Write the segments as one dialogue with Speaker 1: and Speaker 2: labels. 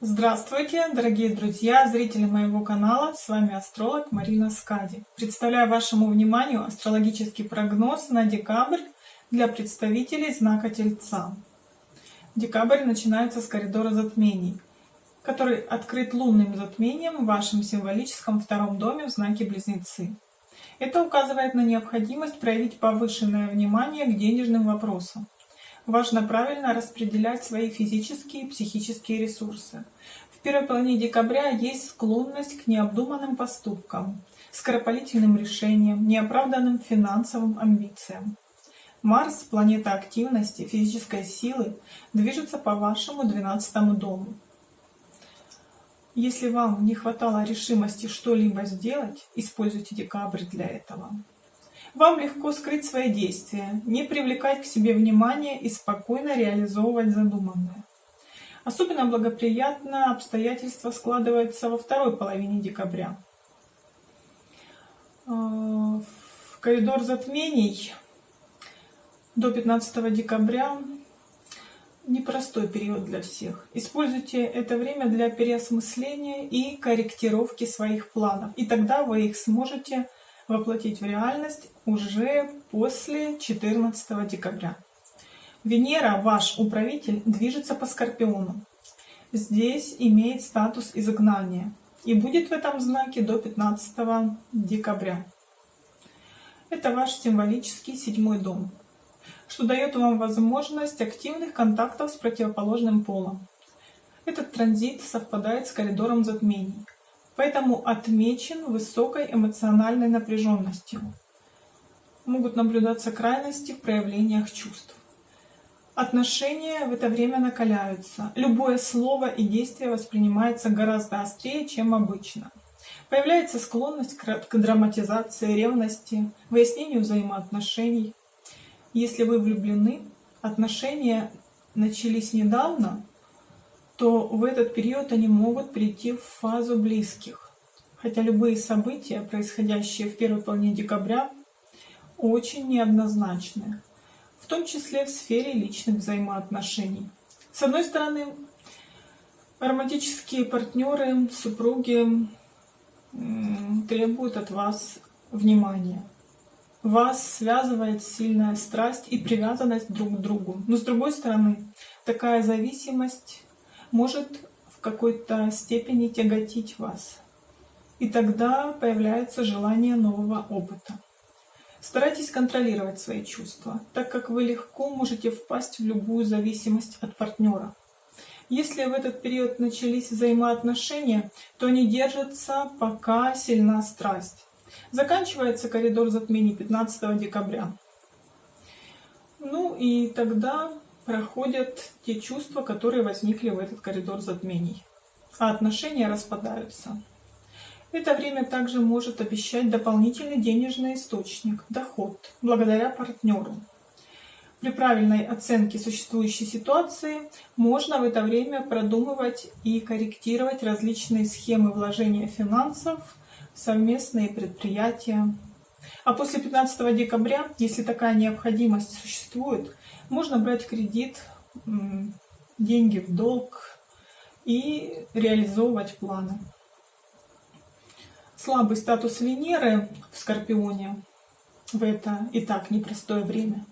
Speaker 1: Здравствуйте, дорогие друзья, зрители моего канала, с вами астролог Марина Скади. Представляю вашему вниманию астрологический прогноз на декабрь для представителей знака Тельца. Декабрь начинается с коридора затмений, который открыт лунным затмением в вашем символическом втором доме в знаке Близнецы. Это указывает на необходимость проявить повышенное внимание к денежным вопросам важно правильно распределять свои физические и психические ресурсы. В первой половине декабря есть склонность к необдуманным поступкам, скоропалительным решениям, неоправданным финансовым амбициям. Марс, планета активности, физической силы, движется по вашему 12 дому. Если вам не хватало решимости что-либо сделать, используйте декабрь для этого. Вам легко скрыть свои действия, не привлекать к себе внимания и спокойно реализовывать задуманное. Особенно благоприятно обстоятельства складываются во второй половине декабря. Э, в коридор затмений до 15 декабря непростой период для всех. Используйте это время для переосмысления и корректировки своих планов, и тогда вы их сможете воплотить в реальность уже после 14 декабря. Венера, ваш управитель, движется по Скорпиону. Здесь имеет статус изгнания и будет в этом знаке до 15 декабря. Это ваш символический седьмой дом, что дает вам возможность активных контактов с противоположным полом. Этот транзит совпадает с коридором затмений, поэтому отмечен высокой эмоциональной напряженностью. Могут наблюдаться крайности в проявлениях чувств. Отношения в это время накаляются. Любое слово и действие воспринимается гораздо острее, чем обычно. Появляется склонность к драматизации ревности, выяснению взаимоотношений. Если вы влюблены, отношения начались недавно, то в этот период они могут прийти в фазу близких. Хотя любые события, происходящие в первой половине декабря, очень неоднозначны, в том числе в сфере личных взаимоотношений. С одной стороны, романтические партнеры, супруги требуют от вас внимания. Вас связывает сильная страсть и привязанность друг к другу. Но с другой стороны, такая зависимость может в какой-то степени тяготить вас. И тогда появляется желание нового опыта. Старайтесь контролировать свои чувства, так как вы легко можете впасть в любую зависимость от партнера. Если в этот период начались взаимоотношения, то они держатся, пока сильна страсть. Заканчивается коридор затмений 15 декабря. Ну и тогда проходят те чувства, которые возникли в этот коридор затмений, а отношения распадаются. Это время также может обещать дополнительный денежный источник, доход, благодаря партнеру. При правильной оценке существующей ситуации можно в это время продумывать и корректировать различные схемы вложения финансов совместные предприятия. А после 15 декабря, если такая необходимость существует, можно брать кредит, деньги в долг и реализовывать планы. Слабый статус Венеры в Скорпионе в это и так непростое время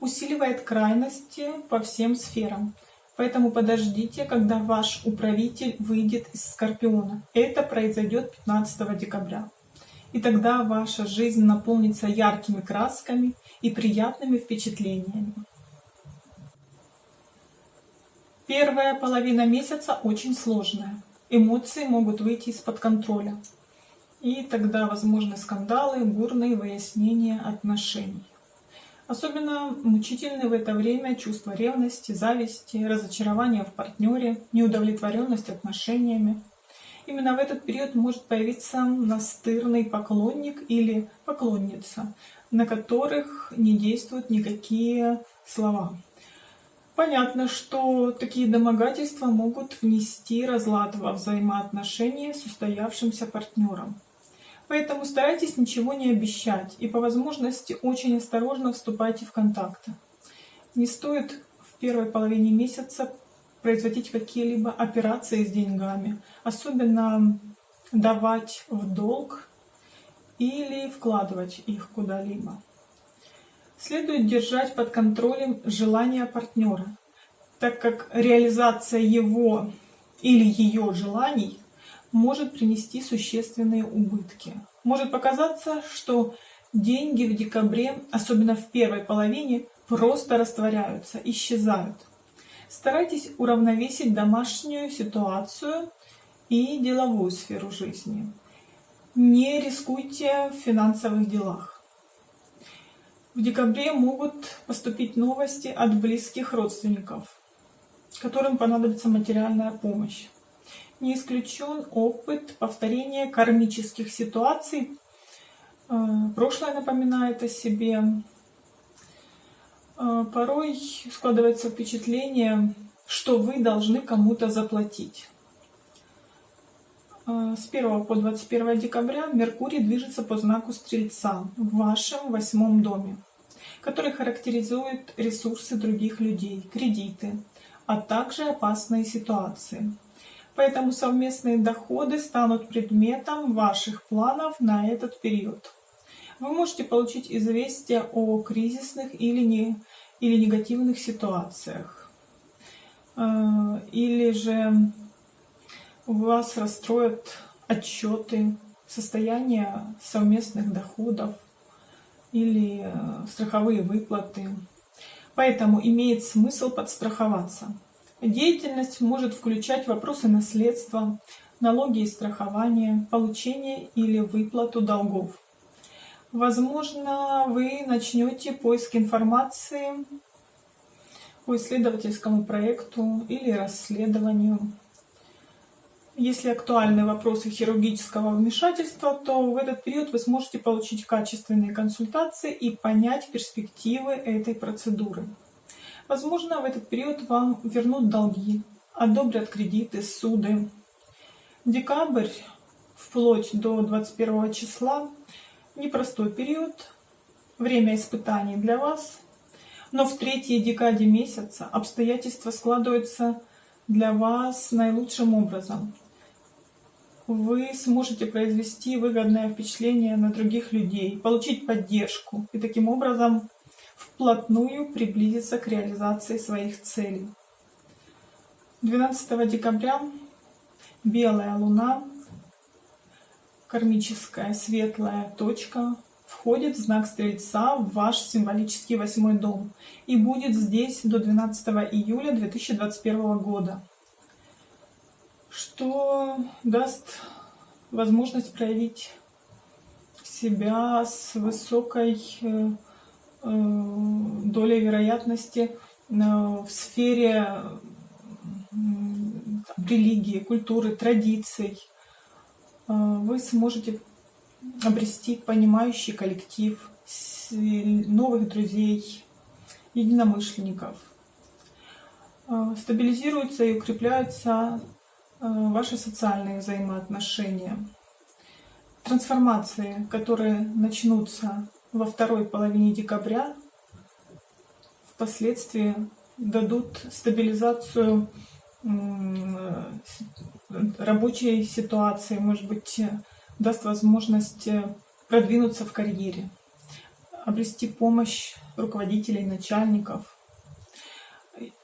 Speaker 1: усиливает крайности по всем сферам. Поэтому подождите, когда ваш управитель выйдет из Скорпиона. Это произойдет 15 декабря. И тогда ваша жизнь наполнится яркими красками и приятными впечатлениями. Первая половина месяца очень сложная. Эмоции могут выйти из-под контроля. И тогда возможны скандалы, бурные выяснения отношений. Особенно мучительны в это время чувства ревности, зависти, разочарования в партнере, неудовлетворенность отношениями. Именно в этот период может появиться настырный поклонник или поклонница, на которых не действуют никакие слова. Понятно, что такие домогательства могут внести разлад во взаимоотношения с устоявшимся партнером. Поэтому старайтесь ничего не обещать и по возможности очень осторожно вступайте в контакты. Не стоит в первой половине месяца производить какие-либо операции с деньгами, особенно давать в долг или вкладывать их куда-либо. Следует держать под контролем желания партнера, так как реализация его или ее желаний может принести существенные убытки. Может показаться, что деньги в декабре, особенно в первой половине, просто растворяются, исчезают. Старайтесь уравновесить домашнюю ситуацию и деловую сферу жизни. Не рискуйте в финансовых делах. В декабре могут поступить новости от близких родственников, которым понадобится материальная помощь. Не исключен опыт повторения кармических ситуаций. Э, прошлое напоминает о себе. Э, порой складывается впечатление, что вы должны кому-то заплатить. Э, с 1 по 21 декабря Меркурий движется по знаку Стрельца в вашем восьмом доме, который характеризует ресурсы других людей, кредиты, а также опасные ситуации. Поэтому совместные доходы станут предметом ваших планов на этот период. Вы можете получить известие о кризисных или, не, или негативных ситуациях. Э, или же вас расстроят отчеты состояния совместных доходов или э, страховые выплаты. Поэтому имеет смысл подстраховаться. Деятельность может включать вопросы наследства, налоги и страхования, получение или выплату долгов. Возможно, вы начнете поиск информации по исследовательскому проекту или расследованию. Если актуальны вопросы хирургического вмешательства, то в этот период вы сможете получить качественные консультации и понять перспективы этой процедуры. Возможно, в этот период вам вернут долги, одобрят кредиты, суды. Декабрь, вплоть до 21 числа, непростой период, время испытаний для вас. Но в третьей декаде месяца обстоятельства складываются для вас наилучшим образом. Вы сможете произвести выгодное впечатление на других людей, получить поддержку и таким образом вплотную приблизиться к реализации своих целей. 12 декабря белая луна, кармическая светлая точка, входит в знак Стрельца в ваш символический восьмой дом и будет здесь до 12 июля 2021 года, что даст возможность проявить себя с высокой э, Э, доля вероятности э, в сфере религии, культуры, традиций. Э, вы сможете обрести понимающий коллектив, новых друзей, единомышленников. Стабилизируются и укрепляются ваши социальные взаимоотношения. Трансформации, которые начнутся во второй половине декабря впоследствии дадут стабилизацию рабочей ситуации, может быть, даст возможность продвинуться в карьере, обрести помощь руководителей, начальников.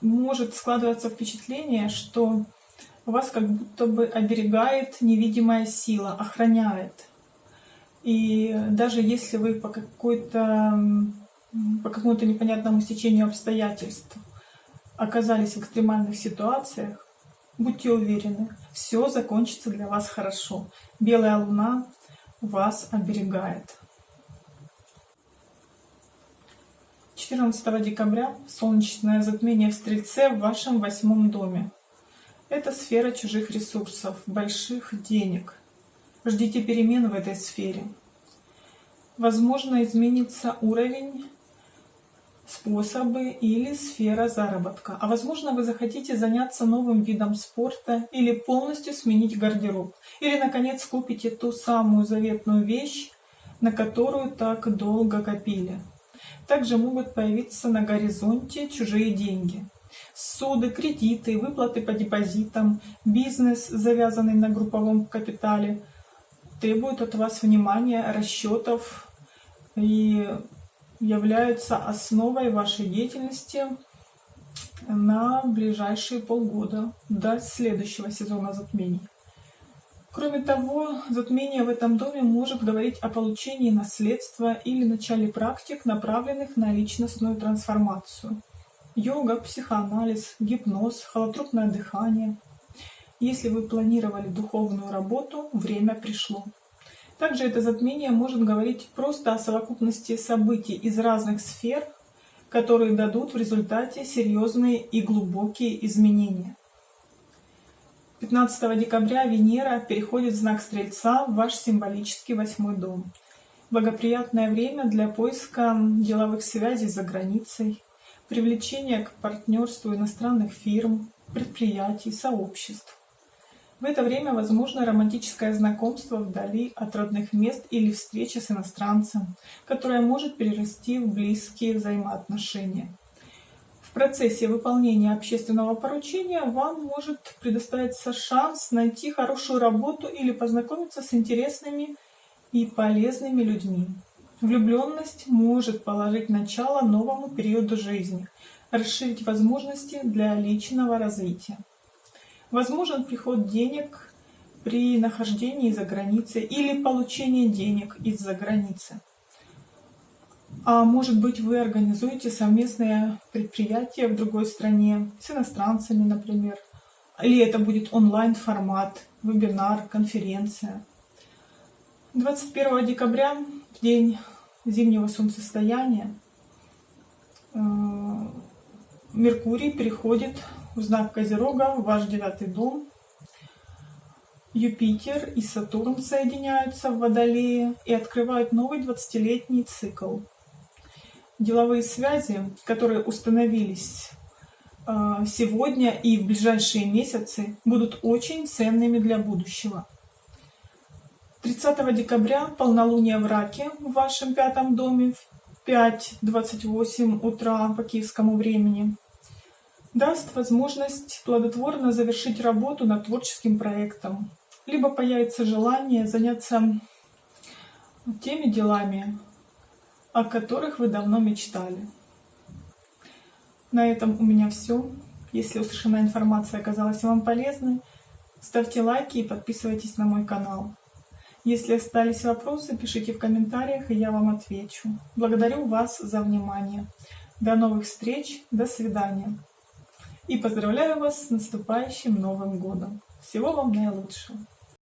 Speaker 1: Может складываться впечатление, что вас как будто бы оберегает невидимая сила, охраняет. И даже если вы по какой-то по какому-то непонятному стечению обстоятельств оказались в экстремальных ситуациях, будьте уверены, все закончится для вас хорошо. Белая луна вас оберегает. 14 декабря солнечное затмение в Стрельце в вашем восьмом доме. Это сфера чужих ресурсов, больших денег – Ждите перемен в этой сфере. Возможно, изменится уровень, способы или сфера заработка. А возможно, вы захотите заняться новым видом спорта или полностью сменить гардероб. Или, наконец, купите ту самую заветную вещь, на которую так долго копили. Также могут появиться на горизонте чужие деньги. суды, кредиты, выплаты по депозитам, бизнес, завязанный на групповом капитале, требуют от вас внимания, расчетов и являются основой вашей деятельности на ближайшие полгода до следующего сезона затмений. Кроме того, затмение в этом доме может говорить о получении наследства или начале практик, направленных на личностную трансформацию. Йога, психоанализ, гипноз, холотропное дыхание. Если вы планировали духовную работу, время пришло. Также это затмение может говорить просто о совокупности событий из разных сфер, которые дадут в результате серьезные и глубокие изменения. 15 декабря Венера переходит в знак Стрельца в ваш символический восьмой дом. Благоприятное время для поиска деловых связей за границей, привлечения к партнерству иностранных фирм, предприятий, сообществ. В это время возможно романтическое знакомство вдали от родных мест или встреча с иностранцем, которое может перерасти в близкие взаимоотношения. В процессе выполнения общественного поручения вам может предоставиться шанс найти хорошую работу или познакомиться с интересными и полезными людьми. Влюбленность может положить начало новому периоду жизни, расширить возможности для личного развития. Возможен приход денег при нахождении за границей или получение денег из-за границы. А может быть, вы организуете совместное предприятие в другой стране с иностранцами, например. Или это будет онлайн-формат, вебинар, конференция. 21 декабря, в день зимнего солнцестояния, э, Меркурий переходит знак Козерога, ваш девятый дом. Юпитер и Сатурн соединяются в Водолее и открывают новый 20-летний цикл деловые связи, которые установились а, сегодня и в ближайшие месяцы, будут очень ценными для будущего. 30 декабря полнолуние в Раке в вашем пятом доме в 5.28 утра по киевскому времени даст возможность плодотворно завершить работу над творческим проектом, либо появится желание заняться теми делами, о которых вы давно мечтали. На этом у меня все. Если услышанная информация оказалась вам полезной, ставьте лайки и подписывайтесь на мой канал. Если остались вопросы, пишите в комментариях, и я вам отвечу. Благодарю вас за внимание. До новых встреч, до свидания. И поздравляю вас с наступающим Новым Годом. Всего вам наилучшего.